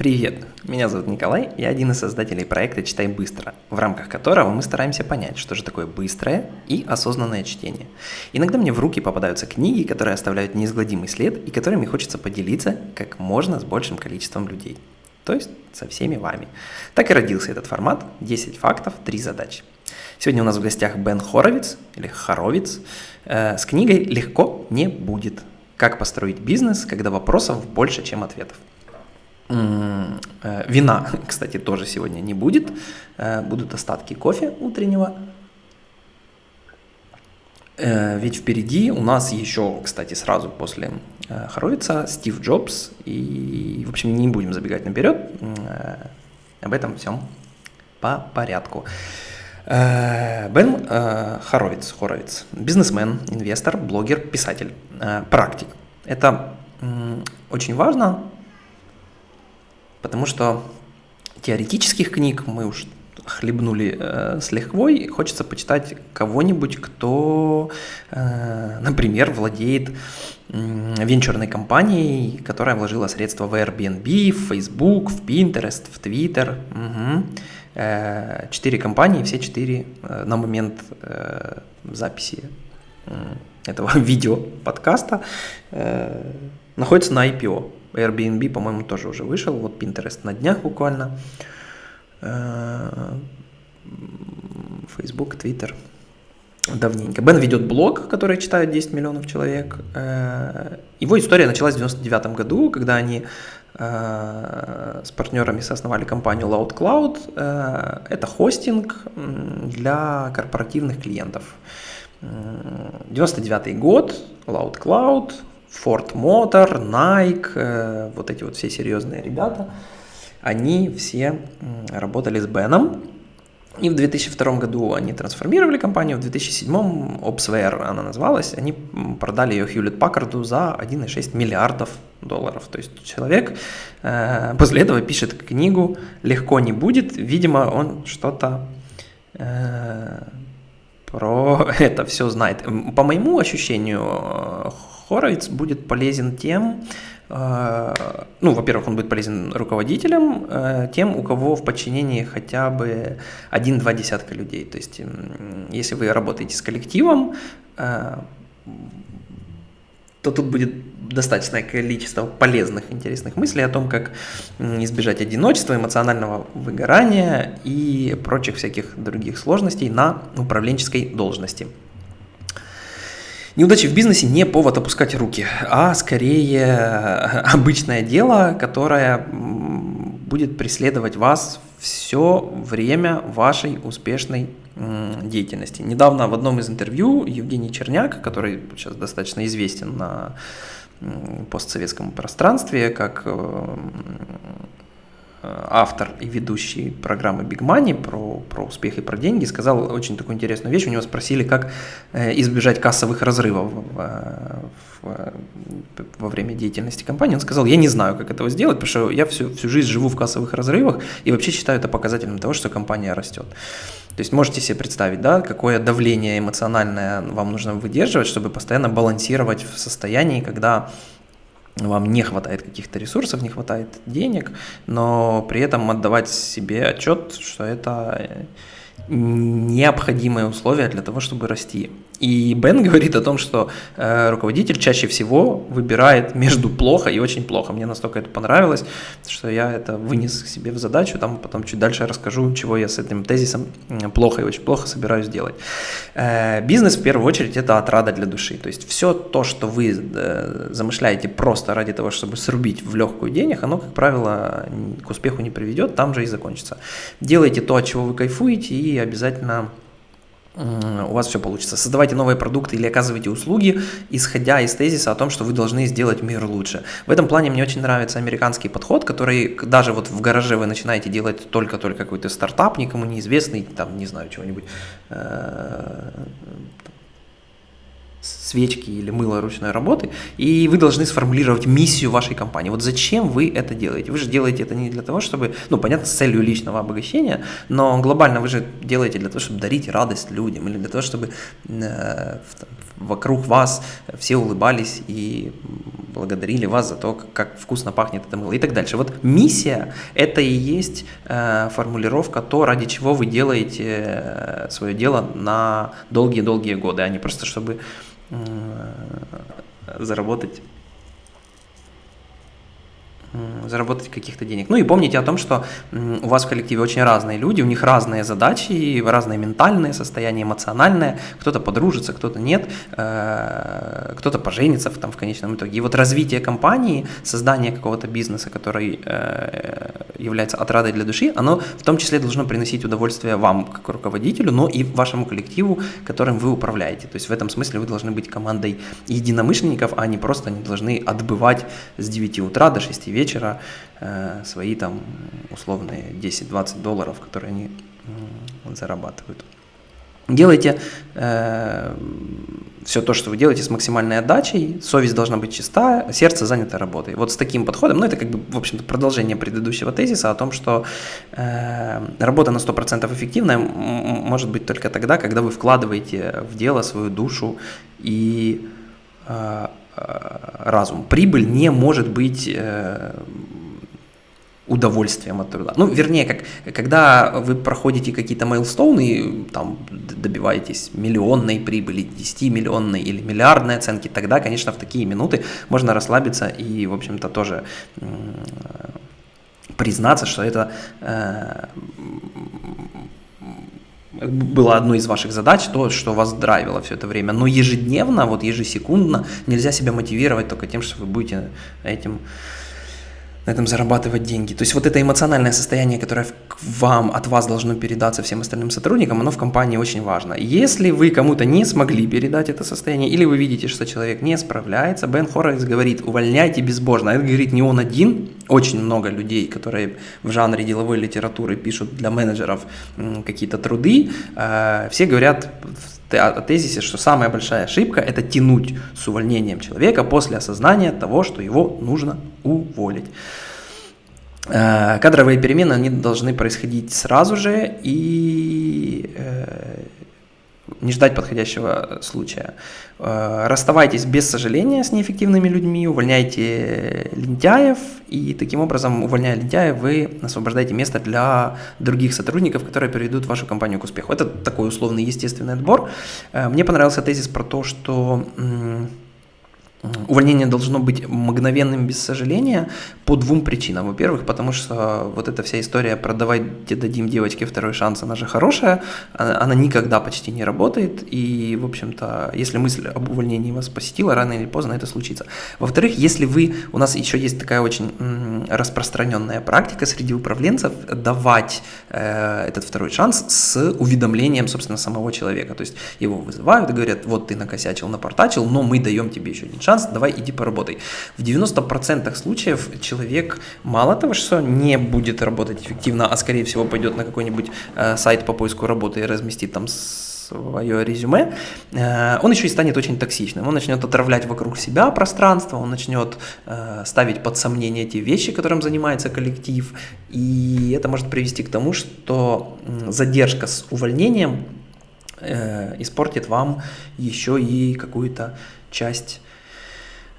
Привет, меня зовут Николай, я один из создателей проекта «Читай быстро», в рамках которого мы стараемся понять, что же такое быстрое и осознанное чтение. Иногда мне в руки попадаются книги, которые оставляют неизгладимый след и которыми хочется поделиться как можно с большим количеством людей. То есть со всеми вами. Так и родился этот формат «10 фактов, 3 задачи». Сегодня у нас в гостях Бен Хоровиц, или Хоровиц, э, с книгой «Легко не будет. Как построить бизнес, когда вопросов больше, чем ответов». Э, вина, кстати, тоже сегодня не будет. Э, будут остатки кофе утреннего. Э, ведь впереди у нас еще, кстати, сразу после Хоровица Стив Джобс. И, в общем, не будем забегать наперед. Об этом всем по порядку. Бен Хоровиц, Хоровиц, бизнесмен, инвестор, блогер, писатель, практик. Это очень важно, Потому что теоретических книг мы уж хлебнули э, с лихвой, хочется почитать кого-нибудь, кто, э, например, владеет э, венчурной компанией, которая вложила средства в Airbnb, в Facebook, в Pinterest, в Twitter. Угу. Э, четыре компании, все четыре э, на момент э, записи э, этого видео подкаста э, находятся на IPO. Airbnb, по-моему, тоже уже вышел. Вот Pinterest на днях буквально. Э, Facebook, Twitter. Давненько. Бен ведет блог, который читает 10 миллионов человек. Э, его история началась в 99 году, когда они э, с партнерами соосновали компанию Loud Cloud. Это хостинг для корпоративных клиентов. 99 год, Loud Cloud, Ford Motor, Nike, э, вот эти вот все серьезные ребята, они все работали с Беном. И в 2002 году они трансформировали компанию, в 2007 Opsware она называлась, они продали ее Hewlett Packard за 1,6 миллиардов долларов. То есть человек э, после этого пишет книгу «Легко не будет», видимо, он что-то э, про это все знает. По моему ощущению, Хоровиц будет полезен тем, э, ну, во-первых, он будет полезен руководителям, э, тем, у кого в подчинении хотя бы один-два десятка людей. То есть, если вы работаете с коллективом, э, то тут будет достаточное количество полезных, интересных мыслей о том, как избежать одиночества, эмоционального выгорания и прочих всяких других сложностей на управленческой должности. Неудачи в бизнесе не повод опускать руки, а скорее обычное дело, которое будет преследовать вас все время вашей успешной деятельности. Недавно в одном из интервью Евгений Черняк, который сейчас достаточно известен на постсоветском пространстве как э, Э, автор и ведущий программы Big Money про, про успех и про деньги, сказал очень такую интересную вещь. У него спросили, как э, избежать кассовых разрывов в, в, во время деятельности компании. Он сказал, я не знаю, как этого сделать, потому что я всю, всю жизнь живу в кассовых разрывах и вообще считаю это показателем того, что компания растет. То есть можете себе представить, да, какое давление эмоциональное вам нужно выдерживать, чтобы постоянно балансировать в состоянии, когда вам не хватает каких-то ресурсов, не хватает денег, но при этом отдавать себе отчет, что это необходимое условие для того, чтобы расти. И Бен говорит о том, что э, руководитель чаще всего выбирает между плохо и очень плохо. Мне настолько это понравилось, что я это вынес к себе в задачу. Там потом чуть дальше расскажу, чего я с этим тезисом плохо и очень плохо собираюсь делать. Э, бизнес в первую очередь это отрада для души. То есть все то, что вы э, замышляете просто ради того, чтобы срубить в легкую денег, оно, как правило, к успеху не приведет, там же и закончится. Делайте то, от чего вы кайфуете, и обязательно у вас все получится. Создавайте новые продукты или оказывайте услуги, исходя из тезиса о том, что вы должны сделать мир лучше. В этом плане мне очень нравится американский подход, который даже вот в гараже вы начинаете делать только-только какой-то стартап, никому неизвестный, там, не знаю, чего-нибудь, э, свечки или мыло ручной работы, и вы должны сформулировать миссию вашей компании. Вот зачем вы это делаете? Вы же делаете это не для того, чтобы, ну, понятно, с целью личного обогащения, но глобально вы же делаете для того, чтобы дарить радость людям, или для того, чтобы э, вокруг вас все улыбались и благодарили вас за то, как вкусно пахнет это мыло и так дальше. Вот миссия – это и есть э, формулировка то, ради чего вы делаете э, свое дело на долгие-долгие годы, а не просто чтобы заработать заработать каких-то денег. Ну и помните о том, что у вас в коллективе очень разные люди, у них разные задачи, разные ментальные состояния, эмоциональные. Кто-то подружится, кто-то нет, э, кто-то поженится в, там, в конечном итоге. И вот развитие компании, создание какого-то бизнеса, который э, является отрадой для души, оно в том числе должно приносить удовольствие вам, как руководителю, но и вашему коллективу, которым вы управляете. То есть в этом смысле вы должны быть командой единомышленников, а не просто не должны отбывать с 9 утра до 6 вечера вечера э, свои там условные 10-20 долларов, которые они зарабатывают. Делайте э, все то, что вы делаете с максимальной отдачей, совесть должна быть чистая, сердце занято работой. Вот с таким подходом, ну это как бы, в общем-то, продолжение предыдущего тезиса о том, что э, работа на 100% эффективная может быть только тогда, когда вы вкладываете в дело свою душу и Э, разум. Прибыль не может быть э, удовольствием от труда. Ну, вернее, как, когда вы проходите какие-то мейлстоуны, там, добиваетесь миллионной прибыли, 10-миллионной или миллиардной оценки, тогда, конечно, в такие минуты можно расслабиться и, в общем-то, тоже признаться, что это э, было одной из ваших задач, то, что вас драйвило все это время. Но ежедневно, вот ежесекундно нельзя себя мотивировать только тем, что вы будете этим на этом зарабатывать деньги. То есть вот это эмоциональное состояние, которое вам, от вас должно передаться всем остальным сотрудникам, оно в компании очень важно. Если вы кому-то не смогли передать это состояние, или вы видите, что человек не справляется, Бен Хоррекс говорит, увольняйте безбожно. Это говорит не он один, очень много людей, которые в жанре деловой литературы пишут для менеджеров какие-то труды, э, все говорят о тезисе, что самая большая ошибка – это тянуть с увольнением человека после осознания того, что его нужно уволить. Э, кадровые перемены, они должны происходить сразу же и э, не ждать подходящего случая. Э, расставайтесь без сожаления с неэффективными людьми, увольняйте лентяев, и таким образом, увольняя лентяев, вы освобождаете место для других сотрудников, которые приведут вашу компанию к успеху. Это такой условный естественный отбор. Э, мне понравился тезис про то, что Увольнение должно быть мгновенным без сожаления по двум причинам. Во-первых, потому что вот эта вся история про давайте дадим девочке второй шанс, она же хорошая, а, она никогда почти не работает, и, в общем-то, если мысль об увольнении вас посетила, рано или поздно это случится. Во-вторых, если вы, у нас еще есть такая очень распространенная практика среди управленцев давать э, этот второй шанс с уведомлением, собственно, самого человека. То есть его вызывают и говорят, вот ты накосячил, напортачил, но мы даем тебе еще один шанс, шанс, давай иди поработай. В 90% случаев человек мало того, что не будет работать эффективно, а скорее всего пойдет на какой-нибудь э, сайт по поиску работы и разместит там свое резюме, э, он еще и станет очень токсичным. Он начнет отравлять вокруг себя пространство, он начнет э, ставить под сомнение те вещи, которым занимается коллектив, и это может привести к тому, что задержка с увольнением э, испортит вам еще и какую-то часть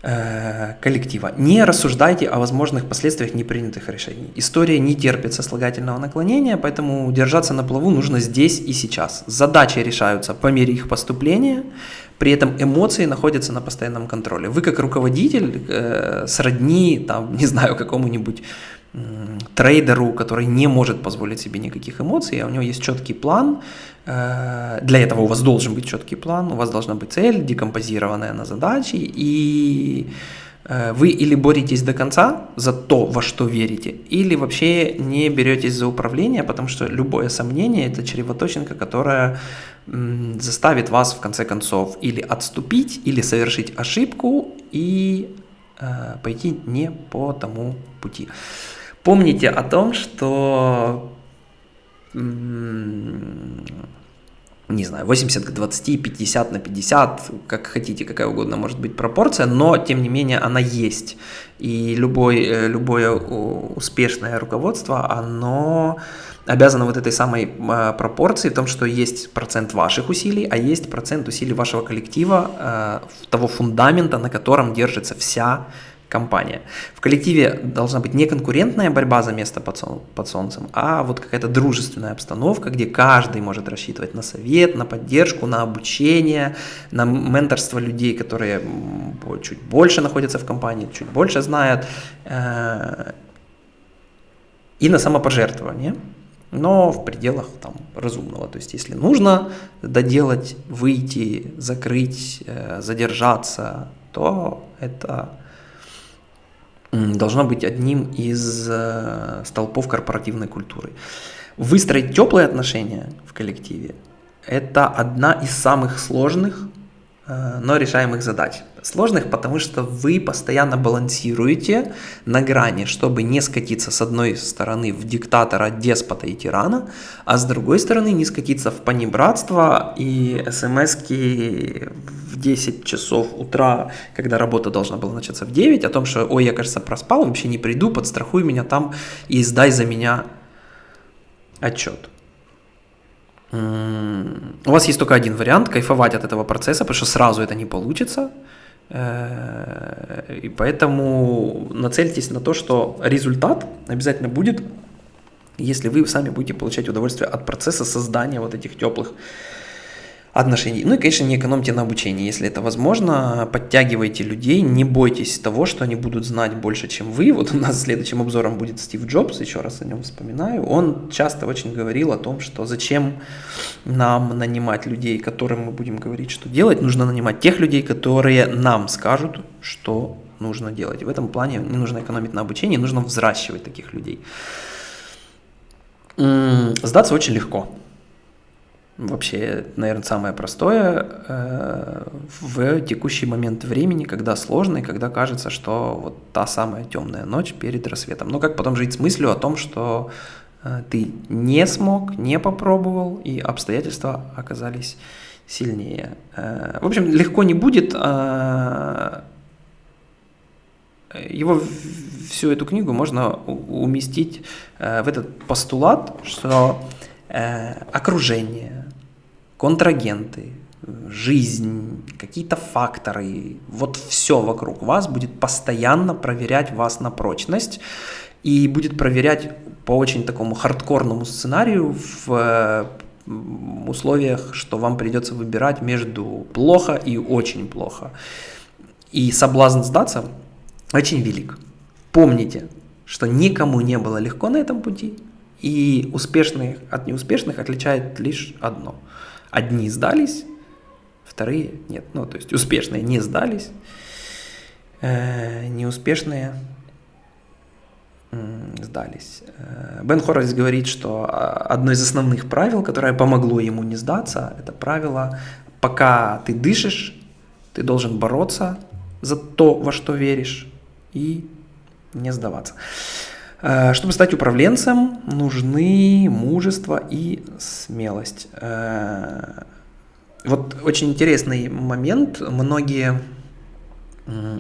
коллектива. Не рассуждайте о возможных последствиях непринятых решений. История не терпит сослагательного наклонения, поэтому держаться на плаву нужно здесь и сейчас. Задачи решаются по мере их поступления, при этом эмоции находятся на постоянном контроле. Вы как руководитель э, сродни, там, не знаю, какому-нибудь трейдеру, который не может позволить себе никаких эмоций, а у него есть четкий план. Э, для этого у вас должен быть четкий план, у вас должна быть цель, декомпозированная на задачи, и э, вы или боретесь до конца за то, во что верите, или вообще не беретесь за управление, потому что любое сомнение – это чревоточинка, которая заставит вас в конце концов или отступить, или совершить ошибку и э, пойти не по тому пути. Помните о том, что не знаю, 80 к 20, 50 на 50, как хотите, какая угодно может быть пропорция, но тем не менее она есть. И любой, э, любое успешное руководство, оно обязано вот этой самой э, пропорции в том, что есть процент ваших усилий, а есть процент усилий вашего коллектива, э, того фундамента, на котором держится вся компания. В коллективе должна быть не конкурентная борьба за место под, сол, под солнцем, а вот какая-то дружественная обстановка, где каждый может рассчитывать на совет, на поддержку, на обучение, на менторство людей, которые чуть больше находятся в компании, чуть больше знают, э, и на самопожертвование но в пределах там, разумного. То есть, если нужно доделать, выйти, закрыть, э, задержаться, то это должно быть одним из э, столпов корпоративной культуры. Выстроить теплые отношения в коллективе – это одна из самых сложных, но решаемых задач. Сложных, потому что вы постоянно балансируете на грани, чтобы не скатиться с одной стороны в диктатора, деспота и тирана, а с другой стороны не скатиться в понебратство и смс-ки в 10 часов утра, когда работа должна была начаться в 9, о том, что «Ой, я, кажется, проспал, вообще не приду, подстрахуй меня там и сдай за меня отчет». У вас есть только один вариант – кайфовать от этого процесса, потому что сразу это не получится – Э, и поэтому нацельтесь на то, что результат обязательно будет, если вы сами будете получать удовольствие от процесса создания вот этих теплых отношений. Ну и, конечно, не экономьте на обучении, если это возможно, подтягивайте людей, не бойтесь того, что они будут знать больше, чем вы. Вот у нас следующим обзором будет Стив Джобс, еще раз о нем вспоминаю. Он часто очень говорил о том, что зачем нам нанимать людей, которым мы будем говорить, что делать, нужно нанимать тех людей, которые нам скажут, что нужно делать. В этом плане не нужно экономить на обучении, нужно взращивать таких людей. Сдаться очень легко вообще, наверное, самое простое э, в текущий момент времени, когда сложно и когда кажется, что вот та самая темная ночь перед рассветом. Но как потом жить с мыслью о том, что э, ты не смог, не попробовал, и обстоятельства оказались сильнее. Э, в общем, легко не будет. Э, его всю эту книгу можно уместить э, в этот постулат, что э, окружение, контрагенты, жизнь, какие-то факторы, вот все вокруг вас будет постоянно проверять вас на прочность и будет проверять по очень такому хардкорному сценарию в условиях, что вам придется выбирать между плохо и очень плохо. И соблазн сдаться очень велик. Помните, что никому не было легко на этом пути, и успешных от неуспешных отличает лишь одно – Одни сдались, вторые нет. Ну, то есть успешные не сдались, э, неуспешные сдались. Э, Бен Хоррис говорит, что а, одно из основных правил, которое помогло ему не сдаться, это правило, пока ты дышишь, ты должен бороться за то, во что веришь, и не сдаваться. Э, чтобы стать управленцем, нужны мужество и смелость. Э, вот очень интересный момент. Многие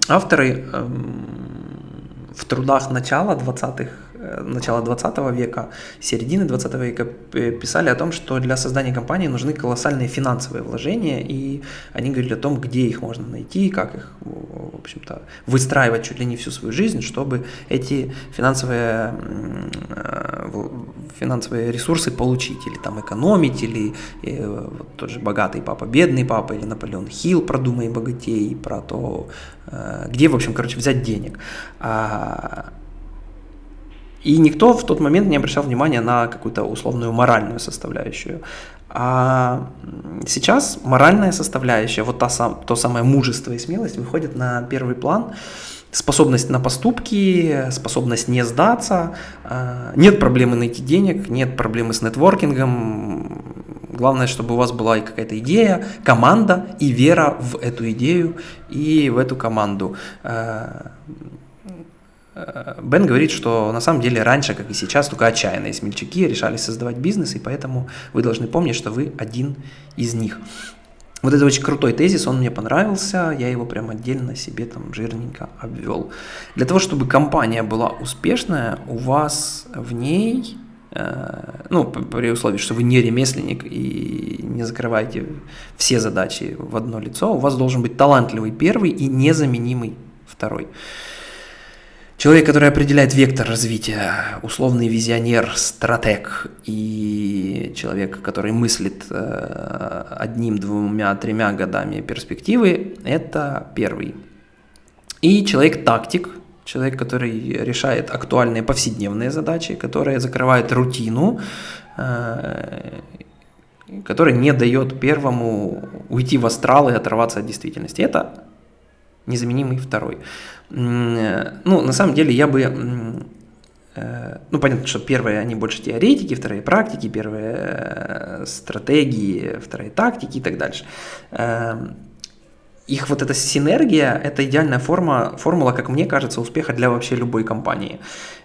авторы эм, в трудах начала 20-х Э, начала 20 века, середины 20 века писали о том, что для создания компании нужны колоссальные финансовые вложения, и они говорили о том, где их можно найти, как их, в общем-то, выстраивать чуть ли не всю свою жизнь, чтобы эти финансовые, э, финансовые ресурсы получить, или там экономить, или э, вот тот же богатый папа, бедный папа, или Наполеон Хилл «Продумай богатей», про то, где, в общем, короче, взять денег. И никто в тот момент не обращал внимания на какую-то условную моральную составляющую. А сейчас моральная составляющая, вот та то самое мужество и смелость выходит на первый план. Способность на поступки, способность не сдаться. А, нет проблемы найти денег, нет проблемы с нетворкингом. Главное, чтобы у вас была и какая-то идея, команда и вера в эту идею и в эту команду. А, Бен говорит, что на самом деле раньше, как и сейчас, только отчаянные смельчаки решали создавать бизнес, и поэтому вы должны помнить, что вы один из них. Вот это очень крутой тезис, он мне понравился, я его прям отдельно себе там жирненько обвел. Для того, чтобы компания была успешная, у вас в ней, э, ну, при условии, что вы не ремесленник и не закрываете все задачи в одно лицо, у вас должен быть талантливый первый и незаменимый второй. Человек, который определяет вектор развития, условный визионер, стратег и человек, который мыслит э, одним, двумя, тремя годами перспективы, это первый. И человек-тактик, человек, который решает актуальные повседневные задачи, которые закрывает рутину, э, который не дает первому уйти в астрал и оторваться от действительности. Это незаменимый второй. Ну, на самом деле я бы э, ну, понятно, что первые, они больше теоретики, вторые практики, первые э, стратегии, вторые тактики и так дальше. Эм, их вот эта синергия – это идеальная форма, формула, как мне кажется, успеха для вообще любой компании.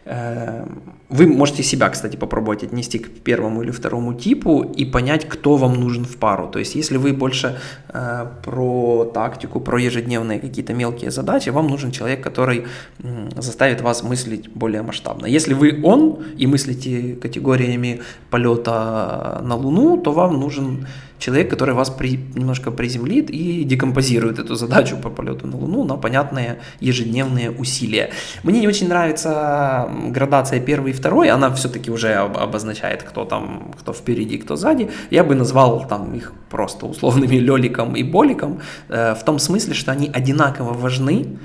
Эм, вы можете себя, кстати, попробовать отнести к первому или второму типу и понять, кто вам нужен в пару. То есть, если вы больше э, про тактику, про ежедневные какие-то мелкие задачи, вам нужен человек, который э, заставит вас мыслить более масштабно. Если вы он и мыслите категориями полета на Луну, то вам нужен человек, который вас при, немножко приземлит и декомпозирует эту задачу по полету на Луну на понятные ежедневные усилия. Мне не очень нравится градация первый и второй, она все-таки уже обозначает, кто там, кто впереди, кто сзади. Я бы назвал там их просто условными леликом и боликом, э, в том смысле, что они одинаково важны,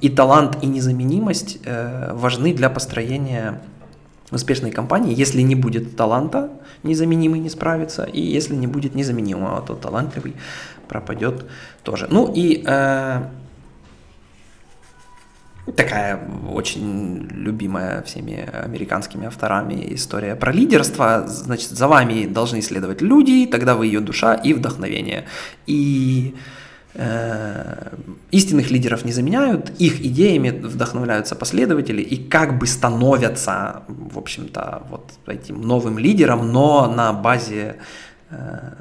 и талант, и незаменимость э, важны для построения успешной компании, если не будет таланта, незаменимый не справится, и если не будет незаменимого, то талантливый пропадет тоже. Ну и э, такая очень любимая всеми американскими авторами история про лидерство. Значит, за вами должны следовать люди, тогда вы ее душа и вдохновение. И Э, истинных лидеров не заменяют, их идеями вдохновляются последователи и как бы становятся, в общем-то, вот этим новым лидером, но на базе э,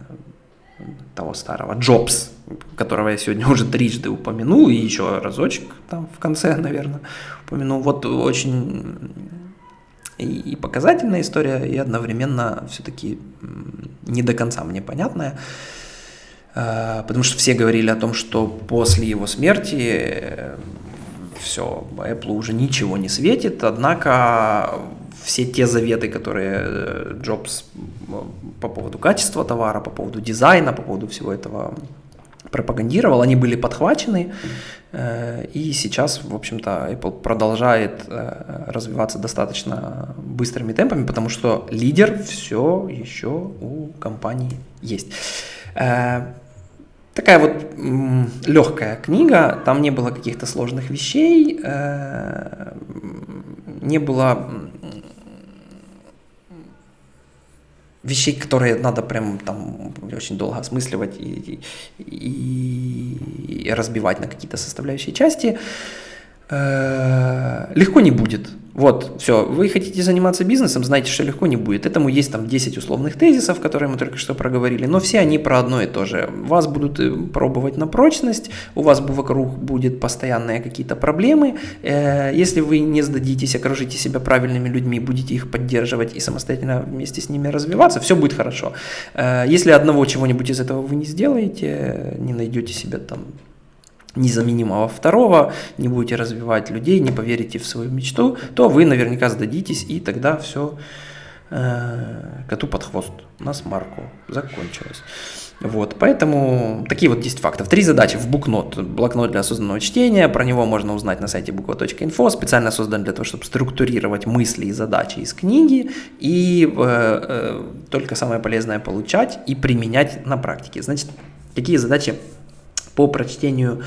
того старого Джобс, которого я сегодня уже трижды упомянул, и еще разочек там в конце, наверное, упомянул. Вот очень и, показательная история, и одновременно все-таки не до конца мне понятная. Э, потому что все говорили о том, что после его смерти э, все, Apple уже ничего не светит, однако все те заветы, которые э, Джобс по поводу качества товара, по поводу дизайна, по поводу всего этого пропагандировал, они были подхвачены, и сейчас, в общем-то, Apple продолжает развиваться достаточно быстрыми темпами, потому что лидер все еще у компании есть. Такая вот легкая книга, там не было каких-то сложных вещей, э, не было вещей, которые надо прям там очень долго осмысливать и, и, и разбивать на какие-то составляющие части. Э, легко не будет. Вот, все, вы хотите заниматься бизнесом, знаете, что легко не будет. Этому есть там 10 условных тезисов, которые мы только что проговорили, но все они про одно и то же. Вас будут э, пробовать на прочность, у вас вокруг будет постоянные какие-то проблемы. Э, если вы не сдадитесь, окружите себя правильными людьми, будете их поддерживать и самостоятельно вместе с ними развиваться, все будет хорошо. Если одного чего-нибудь из этого вы не сделаете, не найдете себе там незаменимого второго, не будете развивать людей, не поверите в свою мечту, то вы наверняка сдадитесь, и тогда все э, коту под хвост, на смарку закончилось. Вот, поэтому такие вот 10 фактов. Три задачи в букнот, блокнот для осознанного чтения, про него можно узнать на сайте буква.инфо, специально создан для того, чтобы структурировать мысли и задачи из книги, и э, э, только самое полезное получать и применять на практике. Значит, какие задачи по прочтению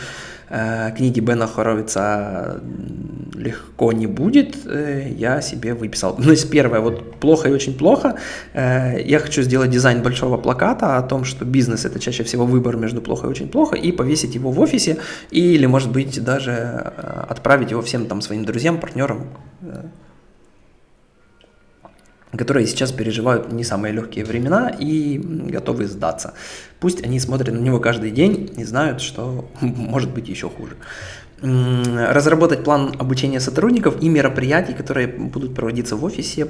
э, книги Бена Хоровица легко не будет, э, я себе выписал. Ну, есть первое, вот плохо и очень плохо. Э, я хочу сделать дизайн большого плаката о том, что бизнес это чаще всего выбор между плохо и очень плохо, и повесить его в офисе, или, может быть, даже э, отправить его всем там своим друзьям, партнерам, которые сейчас переживают не самые легкие времена и готовы сдаться. Пусть они смотрят на него каждый день и знают, что может быть еще хуже разработать план обучения сотрудников и мероприятий, которые будут проводиться в офисе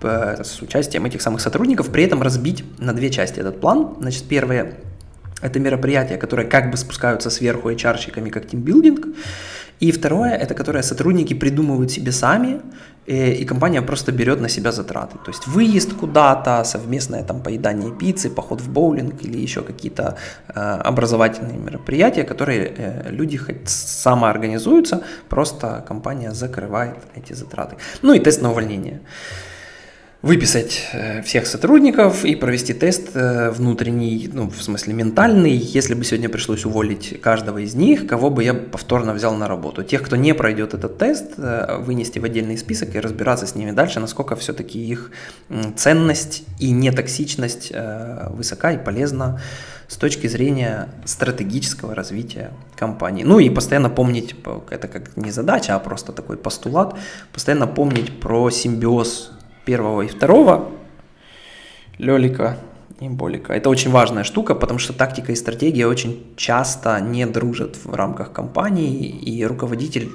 с участием этих самых сотрудников, при этом разбить на две части этот план. Значит, первое – это мероприятия, которые как бы спускаются сверху HR-щиками, как тимбилдинг, и второе, это которое сотрудники придумывают себе сами, э, и компания просто берет на себя затраты. То есть выезд куда-то, совместное там поедание пиццы, поход в боулинг или еще какие-то э, образовательные мероприятия, которые э, люди хоть самоорганизуются, просто компания закрывает эти затраты. Ну и тест на увольнение выписать э, всех сотрудников и провести тест э, внутренний, ну, в смысле ментальный, если бы сегодня пришлось уволить каждого из них, кого бы я повторно взял на работу. Тех, кто не пройдет этот тест, э, вынести в отдельный список и разбираться с ними дальше, насколько все-таки их ценность и нетоксичность высока и полезна с точки зрения стратегического развития компании. Ну и постоянно помнить, это как не задача, а просто такой постулат, постоянно помнить про симбиоз первого и второго, Лелика и Болика. Это очень важная штука, потому что тактика и стратегия очень часто не дружат в рамках компании, и руководитель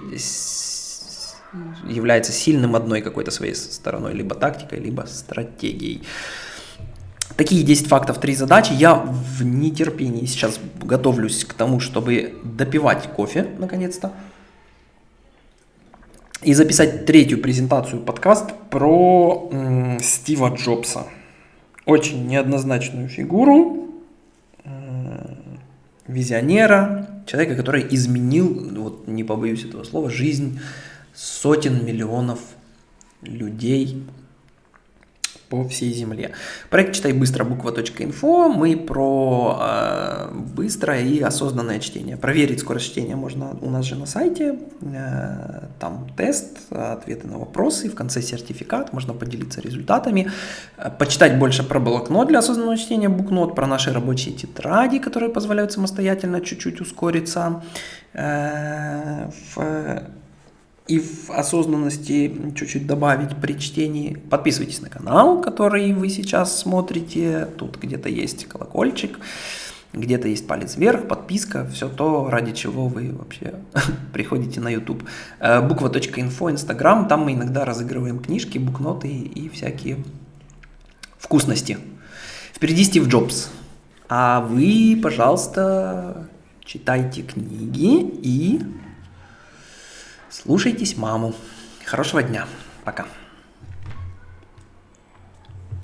является сильным одной какой-то своей стороной, либо тактикой, либо стратегией. Такие 10 фактов, 3 задачи. Я в нетерпении сейчас готовлюсь к тому, чтобы допивать кофе, наконец-то и записать третью презентацию подкаст про м, Стива Джобса. Очень неоднозначную фигуру, э, визионера, человека, который изменил, вот не побоюсь этого слова, жизнь сотен миллионов людей по всей земле. Проект «Читай быстро» буква.инфо. Мы про э, быстрое и осознанное чтение. Проверить скорость чтения можно у нас же на сайте. Э, там тест, ответы на вопросы, в конце сертификат, можно поделиться результатами. Э, почитать больше про блокнот для осознанного чтения, букнот, про наши рабочие тетради, которые позволяют самостоятельно чуть-чуть ускориться. Э, в и в осознанности чуть-чуть добавить при чтении. Подписывайтесь на канал, который вы сейчас смотрите. Тут где-то есть колокольчик, где-то есть палец вверх, подписка, все то, ради чего вы вообще приходите на YouTube. Э, буква.инфо, Инстаграм, там мы иногда разыгрываем книжки, букноты и всякие вкусности. Впереди Стив Джобс. А вы, пожалуйста, читайте книги и Слушайтесь маму. Хорошего дня. Пока.